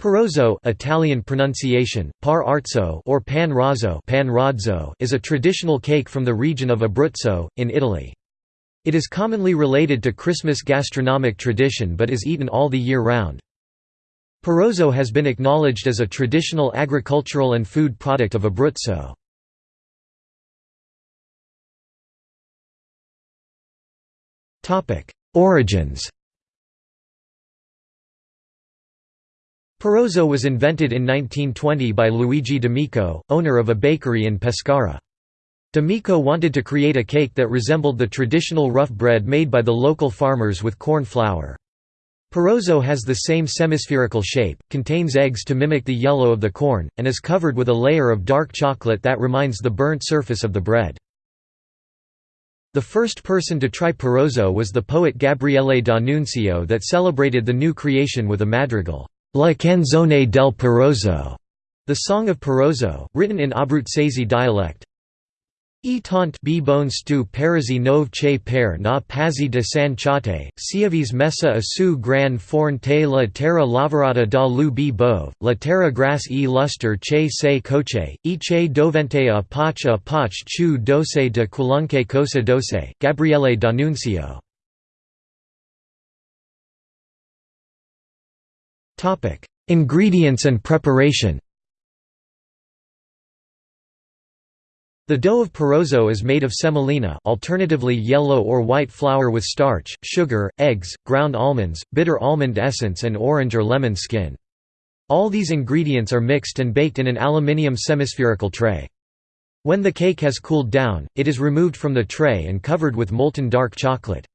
Parrozzo Italian pronunciation, par arzo or pan razzo pan razzo is a traditional cake from the region of Abruzzo, in Italy. It is commonly related to Christmas gastronomic tradition but is eaten all the year round. Parrozzo has been acknowledged as a traditional agricultural and food product of Abruzzo. Origins Parrozzo was invented in 1920 by Luigi D'Amico, owner of a bakery in Pescara. D'Amico wanted to create a cake that resembled the traditional rough bread made by the local farmers with corn flour. Parrozzo has the same semispherical shape, contains eggs to mimic the yellow of the corn, and is covered with a layer of dark chocolate that reminds the burnt surface of the bread. The first person to try Parrozzo was the poet Gabriele D'Annunzio that celebrated the new creation with a madrigal. La canzone del Parrozzo, the Song of Parrozzo, written in Abruzzese dialect. E tant b bon stu parisi nove che per na pazzi de san chate, siavis messa a su gran forn te la terra lavorata da lu b bove, la terra gras e luster che se coche, e che dovente a pach a pach chu dose de qualunque cosa dose, Gabriele D'Annunzio. Ingredients and preparation The dough of Parrozzo is made of semolina alternatively yellow or white flour with starch, sugar, eggs, ground almonds, bitter almond essence and orange or lemon skin. All these ingredients are mixed and baked in an aluminium semispherical tray. When the cake has cooled down, it is removed from the tray and covered with molten dark chocolate.